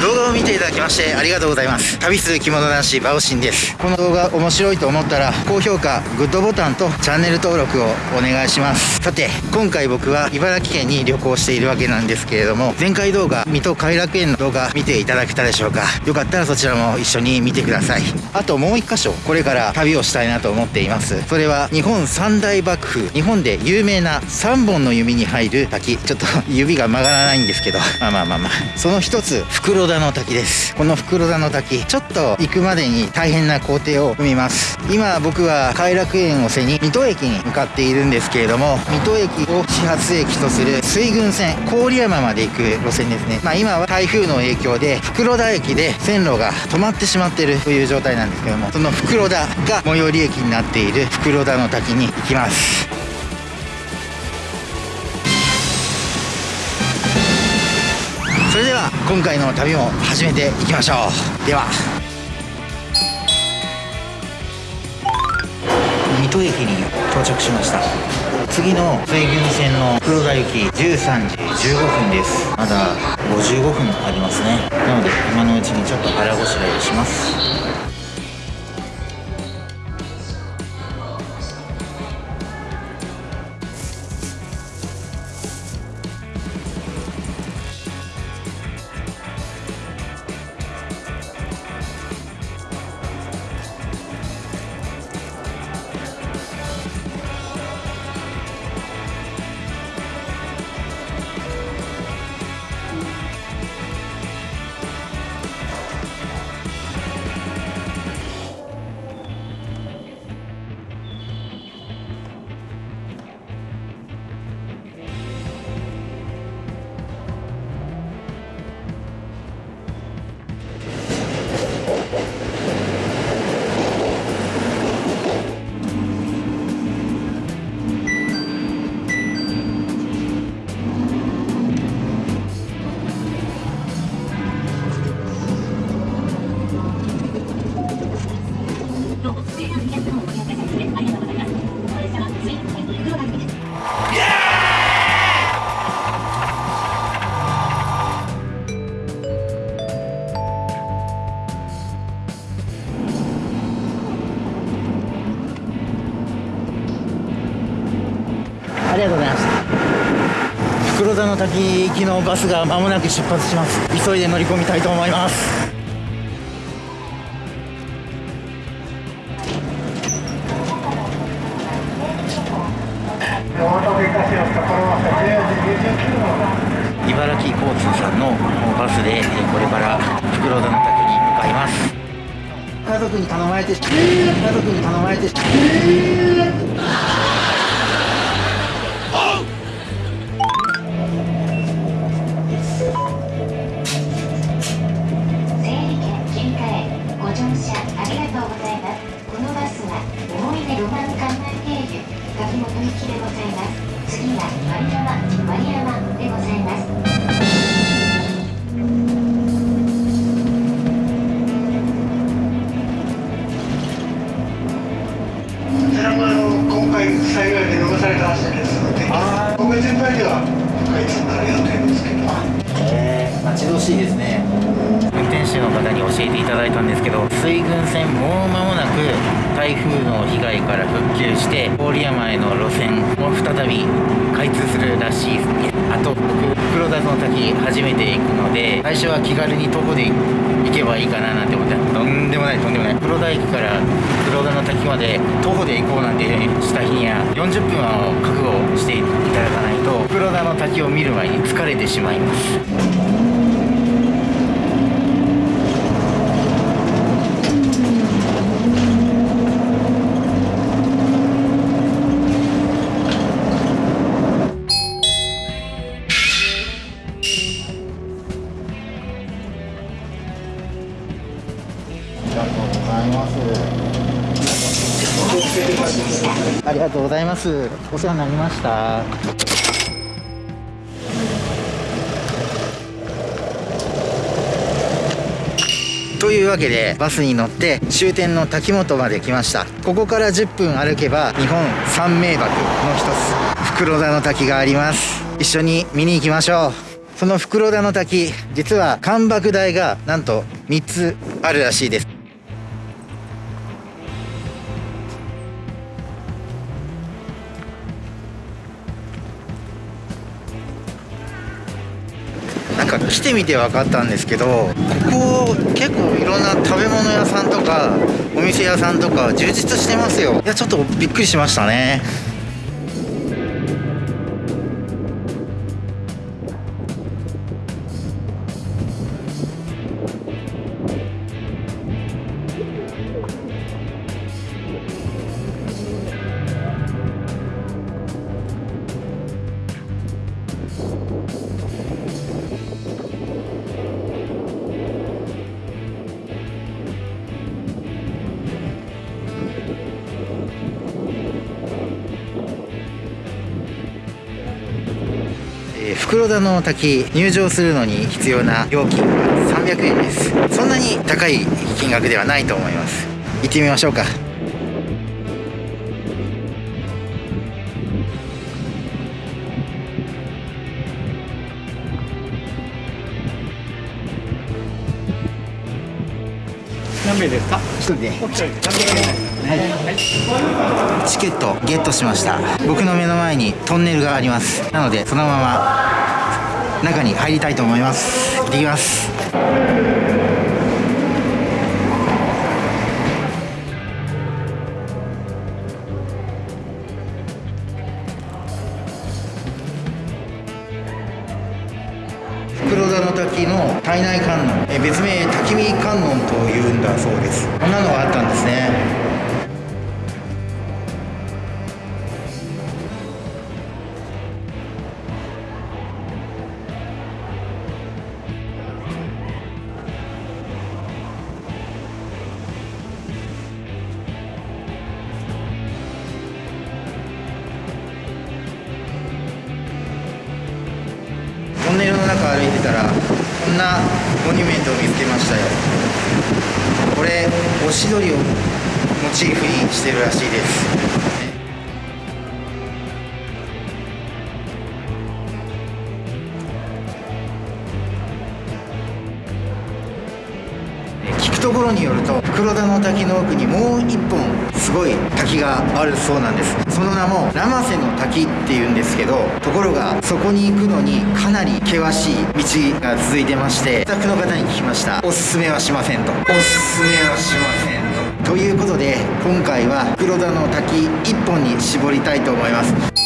動画を見ていただきましてありがとうございます。旅する着物男子バオシンです。この動画面白いと思ったら高評価グッドボタンとチャンネル登録をお願いします。さて今回僕は茨城県に旅行しているわけなんですけれども前回動画水戸偕楽園の動画見ていただけたでしょうか。よかったらそちらも一緒に見てください。あともう一箇所これから旅をしたいなと思っています。それは日本三大幕府日本で有名な3本の弓に入る滝。ちょっと指が曲がらないんですけど。まあまあまあまあ。その一つ袋田の滝です。この袋田の滝ちょっと行くまでに大変な工程を踏みます。今僕は偕楽園を背に水戸駅に向かっているんですけれども水戸駅を始発駅とする水郡線郡山まで行く路線ですね。まあ今は台風の影響で袋田駅で線路が止まってしまってるという状態なんですけどもその袋田が最寄り駅になっている袋田の滝に行きます。今回の旅も始めていきましょう。では。水戸駅に到着しました。次の水郡線の黒田行き13時15分です。まだ55分ありますね。なので今のうちにちょっと腹ごしらえします。ありがとうございました。袋田の滝行きのバスが間もなく出発します。急いで乗り込みたいと思います。茨城交通さんのバスでこれから袋田の滝に向かいます。家族に頼まれて家族に頼まれて由柿本行きでございます次は丸山丸山でございます。教えていただいたんですけど水郡線もう間もなく台風の被害から復旧して郡山への路線も再び開通するらしいですね。あと僕黒田の滝初めて行くので最初は気軽に徒歩で行けばいいかななんて思ってとんでもないとんでもない。黒田駅から黒田の滝まで徒歩で行こうなんてした日には40分は覚悟していただかないと黒田の滝を見る前に疲れてしまいます。ありがとうございます。お世話になりました。というわけでバスに乗って終点の滝本まで来ましたここから10分歩けば日本三名瀑の一つ袋田の滝があります一緒に見に行きましょうその袋田の滝実は干爆台がなんと3つあるらしいですなんか来てみて分かったんですけどここ結構いろんな食べ物屋さんとかお店屋さんとか充実してますよ。いやちょっとびっくりしましたね。袋田の滝入場するのに必要な料金は300円です。そんなに高い金額ではないと思います。行ってみましょうか。名ですか？一人でお一人チケットゲットしました。僕の目の前にトンネルがあります。なのでそのまま中に入りたいと思います。行ってきますの体内観音え別名滝見観音というんだそうです。こんなのがあったんですね。トンネルの中歩いてたらこんなモニュメントを見つけましたよ。これオシドリをモチーフにしてるらしいです。くところによると黒田の滝の奥にもう一本すごい滝があるそうなんです。その名も生瀬の滝っていうんですけどところがそこに行くのにかなり険しい道が続いてましてスタッフの方に聞きました。おすすめはしませんと。おすすめはしませんと。ということで今回は黒田の滝一本に絞りたいと思います。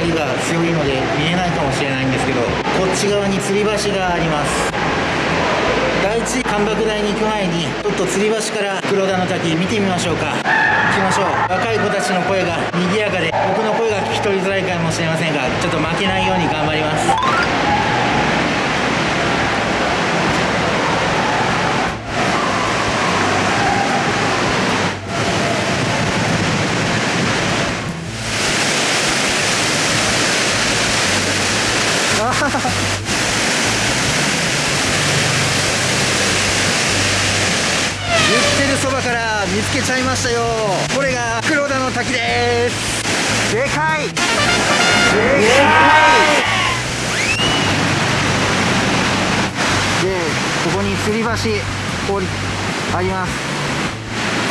光が強いので見えないかもしれないんですけどこっち側に吊り橋があります第一干爆台に行く前にちょっと吊り橋から黒田の滝見てみましょうか行きましょう若い子たちの声が賑やかで僕の声が聞き取りづらいかもしれませんがちょっと負けないように頑張ります言ってるそばから見つけちゃいましたよ。これが黒田の滝です。でかい。でかい。でここに吊り橋降りあります。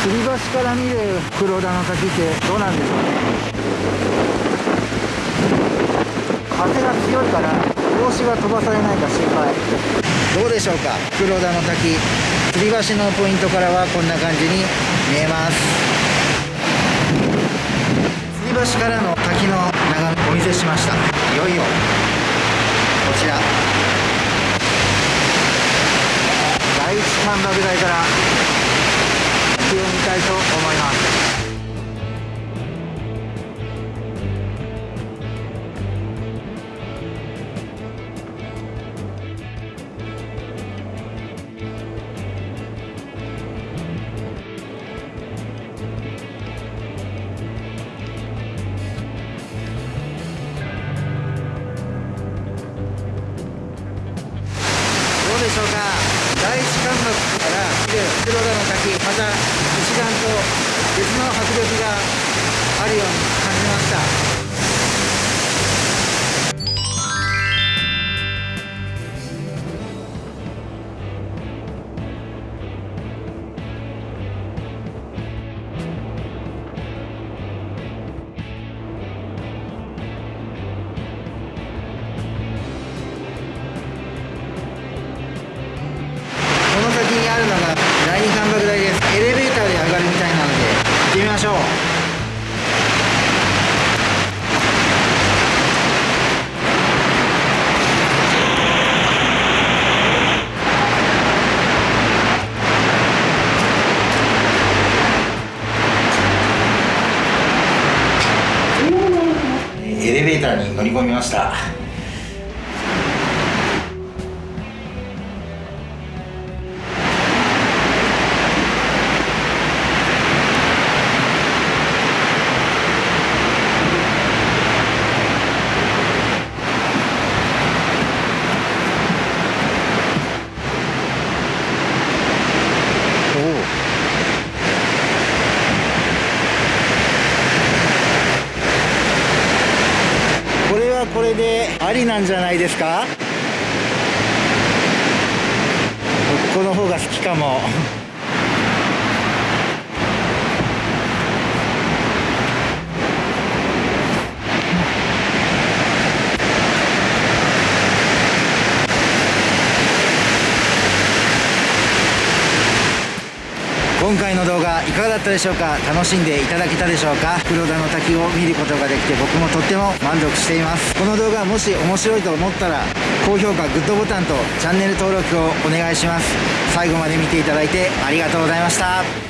吊り橋から見る黒田の滝ってどうなんでしょうね。風が強いから帽子が飛ばされないか心配。どうでしょうか。黒田の滝吊り橋のポイントからはこんな感じに見えます。吊り橋からの滝の眺めお見せしました。いよいよこちら。第一干爆台から滝を見たいと思います。から見る黒田の滝また一段と別の迫力があるように感じました。ょう。エレベーターに乗り込みました。なんじゃないですか？この方が好きかも。今回の動画いかがだったでしょうか？楽しんでいただけたでしょうか？黒田の滝を見ることができて僕もとっても満足しています。この動画もし面白いと思ったら高評価グッドボタンとチャンネル登録をお願いします。最後まで見ていただいてありがとうございました。